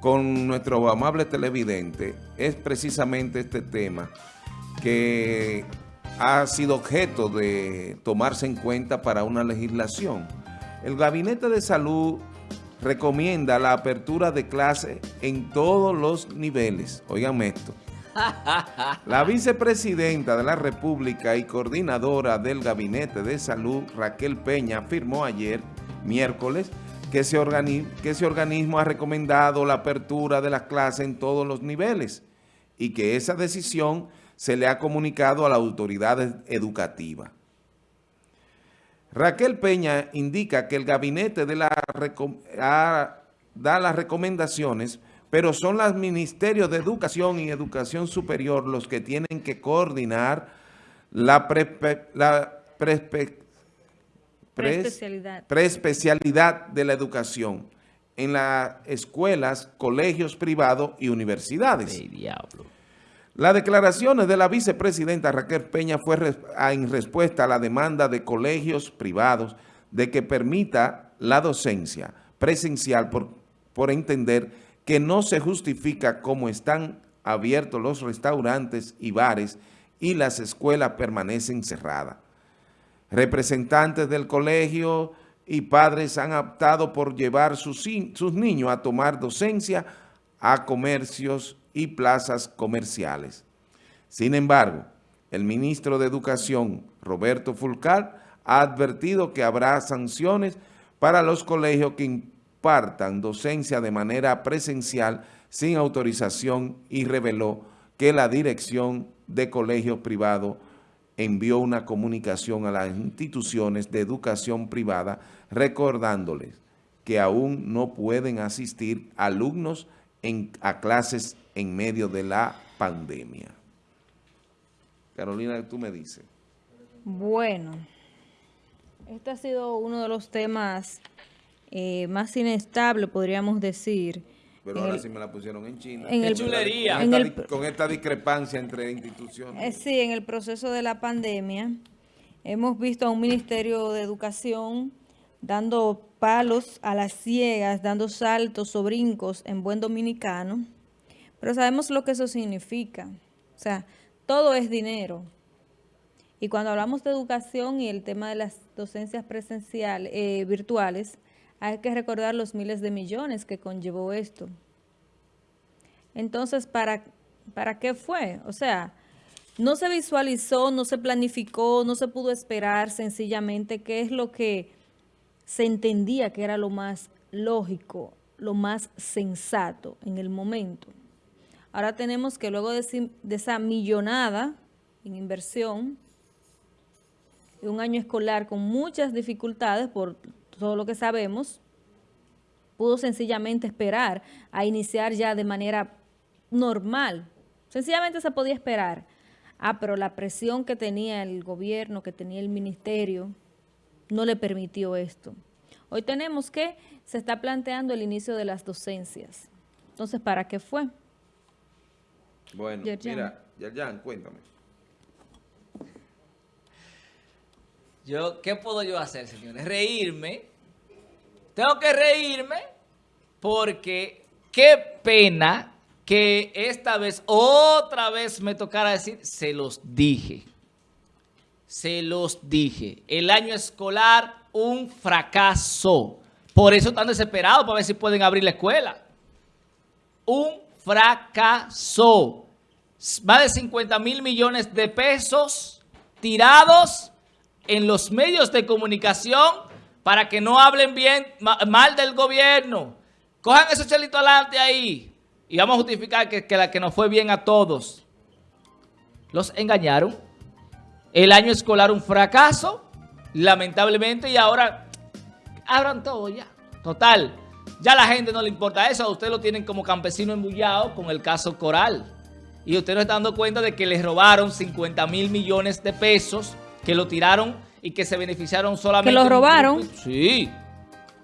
con nuestro amable televidente es precisamente este tema que ha sido objeto de tomarse en cuenta para una legislación. El Gabinete de Salud recomienda la apertura de clases en todos los niveles. Oigan esto. La vicepresidenta de la República y coordinadora del Gabinete de Salud, Raquel Peña, afirmó ayer, miércoles, que ese, que ese organismo ha recomendado la apertura de las clases en todos los niveles y que esa decisión se le ha comunicado a la autoridad educativa. Raquel Peña indica que el gabinete la, da las recomendaciones, pero son los ministerios de Educación y Educación Superior los que tienen que coordinar la, preespecialidad. de la educación en las escuelas, colegios privados y universidades. Las declaraciones de la vicepresidenta Raquel Peña fue en respuesta a la demanda de colegios privados de que permita la docencia presencial por, por entender que no se justifica cómo están abiertos los restaurantes y bares y las escuelas permanecen cerradas. Representantes del colegio y padres han optado por llevar sus, sus niños a tomar docencia a comercios y plazas comerciales. Sin embargo, el ministro de Educación, Roberto Fulcar, ha advertido que habrá sanciones para los colegios que impartan docencia de manera presencial sin autorización y reveló que la dirección de colegios privados envió una comunicación a las instituciones de educación privada recordándoles que aún no pueden asistir alumnos a clases en medio de la pandemia. Carolina, tú me dices. Bueno, este ha sido uno de los temas eh, más inestables, podríamos decir. Pero ahora sí me la pusieron en China. En el, chulería! Con, esta, discrepancia entre instituciones. Eh, sí, en el proceso de la pandemia hemos visto a un Ministerio de Educación dando palos a las ciegas, dando saltos o brincos en buen dominicano, pero sabemos lo que eso significa. O sea, todo es dinero. Y cuando hablamos de educación y el tema de las docencias presenciales, eh, virtuales, hay que recordar los miles de millones que conllevó esto. Entonces, ¿para, ¿para qué fue? O sea, no se visualizó, no se planificó, no se pudo esperar sencillamente qué es lo que se entendía que era lo más lógico, lo más sensato en el momento. Ahora tenemos que luego de, esa millonada en inversión, de un año escolar con muchas dificultades por todo lo que sabemos, pudo sencillamente esperar a iniciar ya de manera normal. Sencillamente se podía esperar. Ah, pero la presión que tenía el gobierno, que tenía el ministerio, no le permitió esto. Hoy tenemos que se está planteando el inicio de las docencias. Entonces, ¿para qué fue? Bueno, mira, Yerjan, cuéntame. ¿Qué puedo yo hacer, señores? Reírme. Tengo que reírme porque qué pena que esta vez, otra vez me tocara decir, se los dije. Se los dije. El año escolar un fracaso. Por eso están desesperados para ver si pueden abrir la escuela. Un fracaso. Más de 50 mil millones de pesos tirados en los medios de comunicación para que no hablen bien, mal del gobierno. Cojan esos chelitos adelante ahí y vamos a justificar que, que, la, que nos fue bien a todos. Los engañaron. El año escolar un fracaso lamentablemente, y ahora abran todo ya. Total, ya la gente no le importa eso, a ustedes lo tienen como campesino embullado con el caso Coral. Y usted no está dando cuenta de que les robaron 50 mil millones de pesos, que lo tiraron y que se beneficiaron solamente... ¿Que lo robaron? Sí.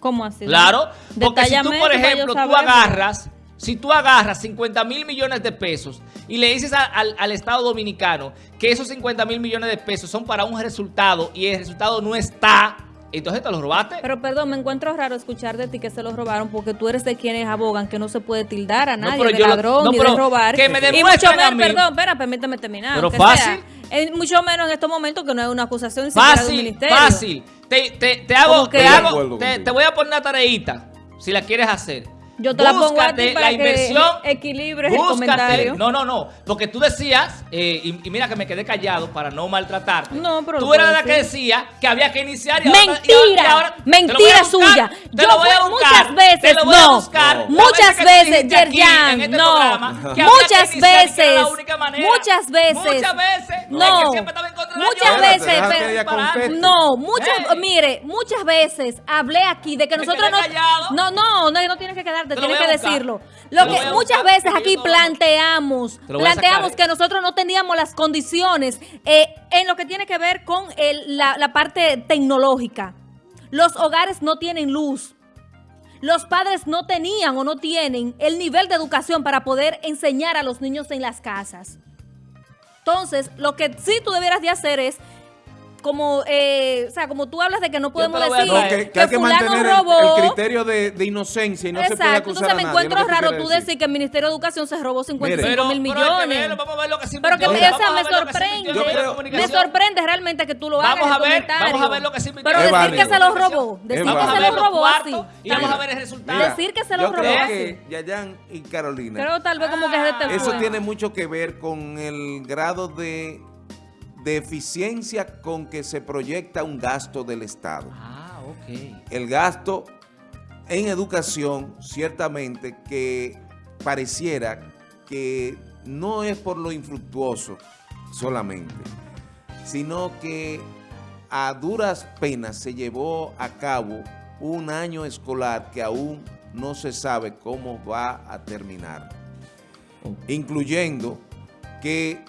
¿Cómo así? Claro, porque si tú, por ejemplo, tú agarras si tú agarras 50 mil millones de pesos y le dices al, Estado Dominicano que esos 50 mil millones de pesos son para un resultado y el resultado no está entonces te lo robaste. Pero perdón, me encuentro raro escuchar de ti que se lo robaron porque tú eres de quienes abogan que no se puede tildar a nadie pero de yo lo- ladrón no, ni de robar. que me y mucho a menos, mí. perdón, espera, permíteme terminar. Pero fácil. sea, eh, mucho menos en estos momentos que no es una acusación de un Fácil, ministerio. fácil. Te, te, te hago, te, hago- te, te voy a poner una tareita, si la quieres hacer. Yo te la pongo a Búscate ti para la que inversión. equilibres el búscate- comentario. No, no, no. Porque tú decías, eh, y, y mira que me quedé callado para no maltratarte. No, pero Tú eras la que decía que había que iniciar y ahora- y Mentira, ahora- y ahora- mentira suya. Te Yo lo voy a buscar, muchas veces, te lo voy a no, buscar. No. Muchas veces, Yerjan, este no, programa, que muchas que la veces, única manera. muchas veces, Muchas veces, no, era muchas veces, pero- no, muchas, Ey. mire, muchas veces hablé aquí de que nosotros no, no, no, no, no tienes que quedarte, Te tienes que decirlo. Lo que muchas veces aquí no planteamos, planteamos que nosotros no teníamos las condiciones eh, en lo que tiene que ver con el- la, la parte tecnológica. Los hogares no tienen luz. Los padres no tenían o no tienen el nivel de educación para poder enseñar a los niños en las casas. Entonces, lo que sí tú debieras de hacer es como, eh, o sea, como tú hablas de que no podemos decir No, que, que hay que fulano mantener el- robó. el, criterio de, de inocencia y no se puede Exacto, acusar entonces me encuentro raro tú decir que el Ministerio de Educación se robó 55 Mire. mil Pero- que millones. verlo, vamos a ver lo que se Pero que me, sorprende. creo- me sorprende realmente que tú lo hagas Vamos a ver, comentario. vamos a ver lo que se invirtió Pero decir válido. que se lo robó, decir que se lo los robó así. y vamos a ver el resultado. Decir que se lo robó creo así. que Yayan y Carolina, Creo tal vez como que es de este eso tiene mucho que ver con el grado de, de eficiencia con que se proyecta un gasto del Estado. Ah, ok. el gasto en educación, ciertamente que pareciera que no es por lo infructuoso solamente, sino que a duras penas se llevó a cabo un año escolar que aún no se sabe cómo va a terminar. Incluyendo que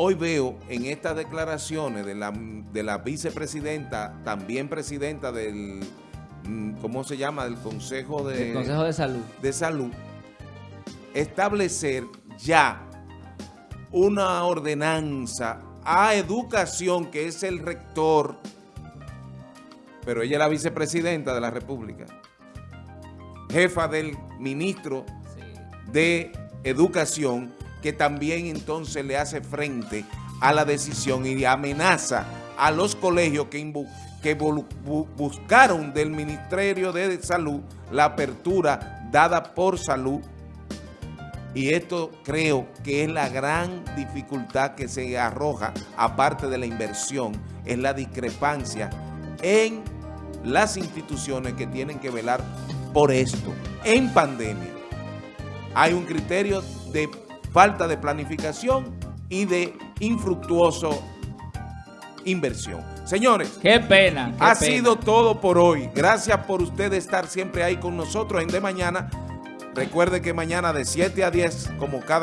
hoy veo en estas declaraciones de la, de la vicepresidenta, también presidenta del, mm, ¿cómo se llama? Del Consejo de, Consejo de Salud. de Salud, establecer ya una ordenanza a educación, que es el rector, pero ella es la vicepresidenta de la República, jefa del ministro Sí. de Educación, que también entonces le hace frente a la decisión y amenaza a los colegios que, que buscaron del Ministerio de Salud la apertura dada por salud. Y esto creo que es la gran dificultad que se arroja, aparte de la inversión, es la discrepancia en las instituciones que tienen que velar por esto en pandemia hay un criterio de falta de planificación y de infructuoso inversión. Señores, Qué pena. qué ha pena. sido todo por hoy. Gracias por usted estar siempre ahí con nosotros en De Mañana. Recuerde que mañana de 7 a 10, como cada